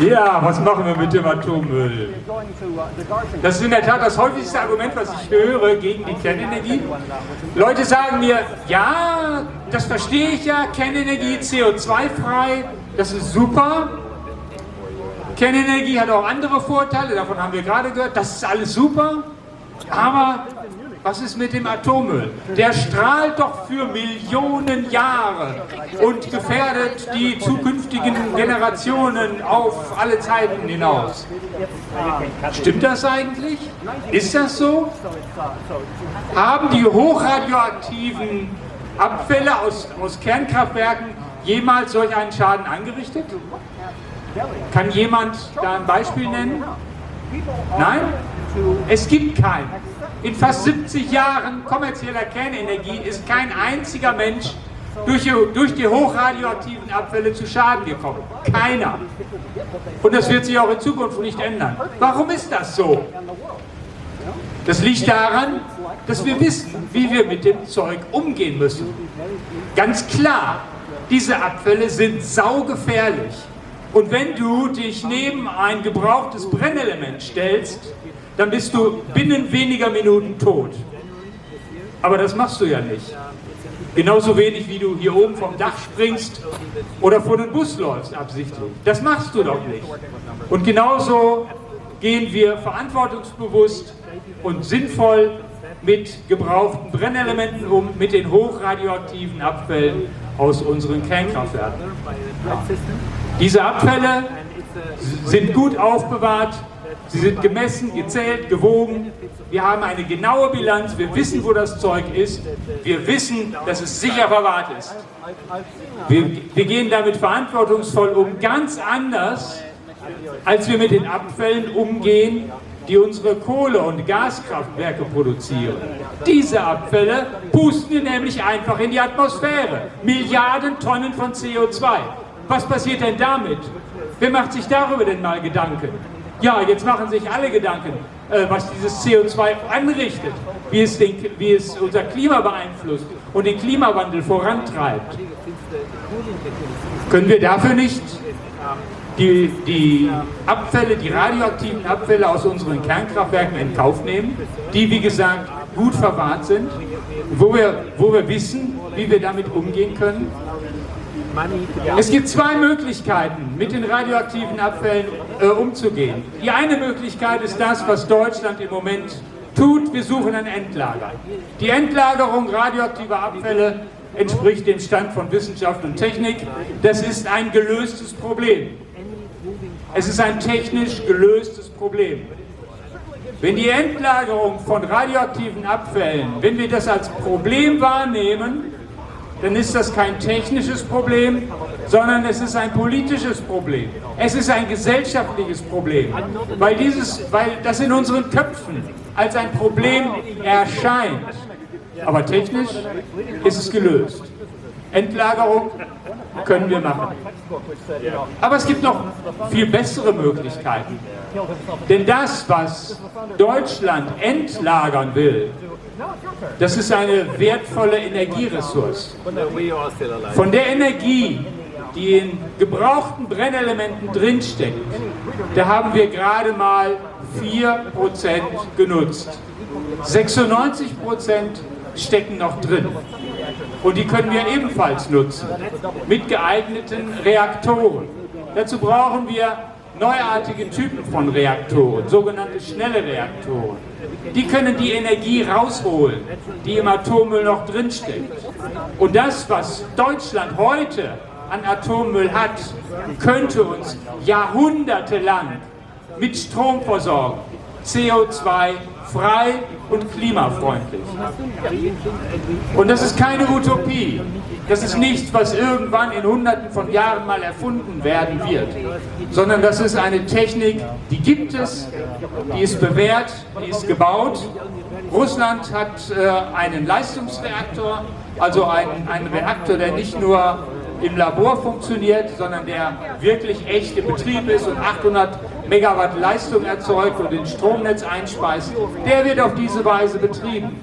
Ja, was machen wir mit dem Atommüll? Das ist in der Tat das häufigste Argument, was ich höre gegen die Kernenergie. Leute sagen mir, ja, das verstehe ich ja, Kernenergie CO2-frei, das ist super. Kernenergie hat auch andere Vorteile, davon haben wir gerade gehört, das ist alles super. Aber was ist mit dem Atommüll? Der strahlt doch für Millionen Jahre und gefährdet die zukünftigen Generationen auf alle Zeiten hinaus. Stimmt das eigentlich? Ist das so? Haben die hochradioaktiven Abfälle aus, aus Kernkraftwerken jemals solch einen Schaden angerichtet? Kann jemand da ein Beispiel nennen? Nein? Es gibt keinen. In fast 70 Jahren kommerzieller Kernenergie ist kein einziger Mensch durch die, durch die hochradioaktiven Abfälle zu Schaden gekommen. Keiner. Und das wird sich auch in Zukunft nicht ändern. Warum ist das so? Das liegt daran, dass wir wissen, wie wir mit dem Zeug umgehen müssen. Ganz klar, diese Abfälle sind saugefährlich. Und wenn du dich neben ein gebrauchtes Brennelement stellst, dann bist du binnen weniger Minuten tot. Aber das machst du ja nicht. Genauso wenig wie du hier oben vom Dach springst oder vor den Bus läufst absichtlich. Das machst du doch nicht. Und genauso gehen wir verantwortungsbewusst und sinnvoll mit gebrauchten Brennelementen um, mit den hochradioaktiven Abfällen aus unseren Kernkraftwerken. Diese Abfälle sind gut aufbewahrt, Sie sind gemessen, gezählt, gewogen. Wir haben eine genaue Bilanz. Wir wissen, wo das Zeug ist. Wir wissen, dass es sicher verwahrt ist. Wir, wir gehen damit verantwortungsvoll um, ganz anders, als wir mit den Abfällen umgehen, die unsere Kohle- und Gaskraftwerke produzieren. Diese Abfälle pusten wir nämlich einfach in die Atmosphäre. Milliarden Tonnen von CO2. Was passiert denn damit? Wer macht sich darüber denn mal Gedanken? Ja, jetzt machen sich alle Gedanken, äh, was dieses CO2 anrichtet, wie es, den, wie es unser Klima beeinflusst und den Klimawandel vorantreibt. Können wir dafür nicht die, die Abfälle, die radioaktiven Abfälle aus unseren Kernkraftwerken in Kauf nehmen, die wie gesagt gut verwahrt sind, wo wir, wo wir wissen, wie wir damit umgehen können? Es gibt zwei Möglichkeiten, mit den radioaktiven Abfällen äh, umzugehen. Die eine Möglichkeit ist das, was Deutschland im Moment tut. Wir suchen ein Endlager. Die Endlagerung radioaktiver Abfälle entspricht dem Stand von Wissenschaft und Technik. Das ist ein gelöstes Problem. Es ist ein technisch gelöstes Problem. Wenn die Endlagerung von radioaktiven Abfällen, wenn wir das als Problem wahrnehmen, dann ist das kein technisches Problem, sondern es ist ein politisches Problem. Es ist ein gesellschaftliches Problem, weil, dieses, weil das in unseren Köpfen als ein Problem erscheint. Aber technisch ist es gelöst. Endlagerung können wir machen. Aber es gibt noch viel bessere Möglichkeiten. Denn das, was Deutschland entlagern will, das ist eine wertvolle Energieressource. Von der Energie, die in gebrauchten Brennelementen drinsteckt, da haben wir gerade mal 4% genutzt. 96% stecken noch drin. Und die können wir ebenfalls nutzen, mit geeigneten Reaktoren. Dazu brauchen wir neuartige Typen von Reaktoren, sogenannte schnelle Reaktoren. Die können die Energie rausholen, die im Atommüll noch drinsteckt. Und das, was Deutschland heute an Atommüll hat, könnte uns jahrhundertelang mit Strom versorgen. CO2 frei und klimafreundlich. Und das ist keine Utopie. Das ist nichts, was irgendwann in hunderten von Jahren mal erfunden werden wird, sondern das ist eine Technik, die gibt es, die ist bewährt, die ist gebaut. Russland hat äh, einen Leistungsreaktor, also einen, einen Reaktor, der nicht nur im Labor funktioniert, sondern der wirklich echt im Betrieb ist und 800 Megawatt Leistung erzeugt und ins Stromnetz einspeist, der wird auf diese Weise betrieben.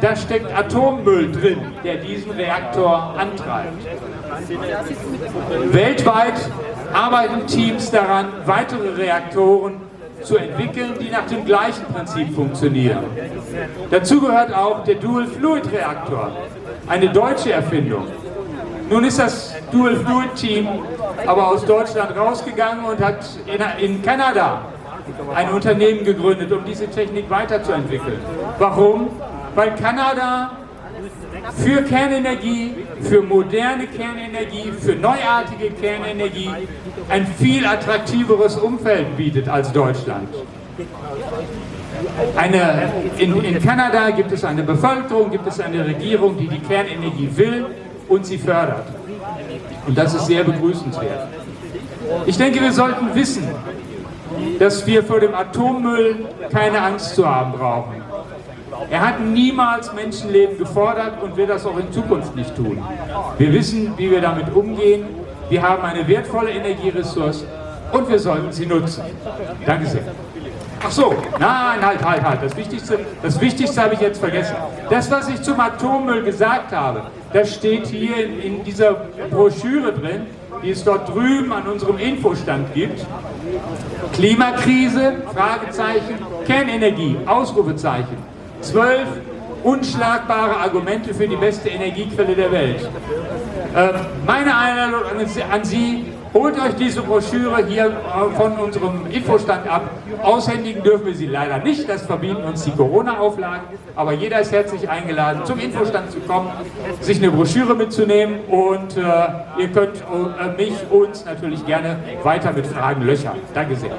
Da steckt Atommüll drin, der diesen Reaktor antreibt. Weltweit arbeiten Teams daran, weitere Reaktoren zu entwickeln, die nach dem gleichen Prinzip funktionieren. Dazu gehört auch der Dual Fluid Reaktor, eine deutsche Erfindung. Nun ist das Dual Fluid Team aber aus Deutschland rausgegangen und hat in, in Kanada ein Unternehmen gegründet, um diese Technik weiterzuentwickeln. Warum? Weil Kanada für Kernenergie, für moderne Kernenergie, für neuartige Kernenergie ein viel attraktiveres Umfeld bietet als Deutschland. Eine, in, in Kanada gibt es eine Bevölkerung, gibt es eine Regierung, die die Kernenergie will und sie fördert. Und das ist sehr begrüßenswert. Ich denke, wir sollten wissen, dass wir vor dem Atommüll keine Angst zu haben brauchen. Er hat niemals Menschenleben gefordert und wird das auch in Zukunft nicht tun. Wir wissen, wie wir damit umgehen. Wir haben eine wertvolle Energieressource und wir sollten sie nutzen. Danke sehr. Ach so, nein, halt, halt, halt. Das Wichtigste, das Wichtigste habe ich jetzt vergessen. Das, was ich zum Atommüll gesagt habe, das steht hier in, in dieser Broschüre drin, die es dort drüben an unserem Infostand gibt. Klimakrise, Fragezeichen, Kernenergie, Ausrufezeichen zwölf unschlagbare Argumente für die beste Energiequelle der Welt. Äh, meine Einladung an Sie, holt euch diese Broschüre hier äh, von unserem Infostand ab. Aushändigen dürfen wir sie leider nicht, das verbieten uns die Corona-Auflagen, aber jeder ist herzlich eingeladen, zum Infostand zu kommen, sich eine Broschüre mitzunehmen und äh, ihr könnt äh, mich, uns natürlich gerne weiter mit Fragen löchern. Danke sehr.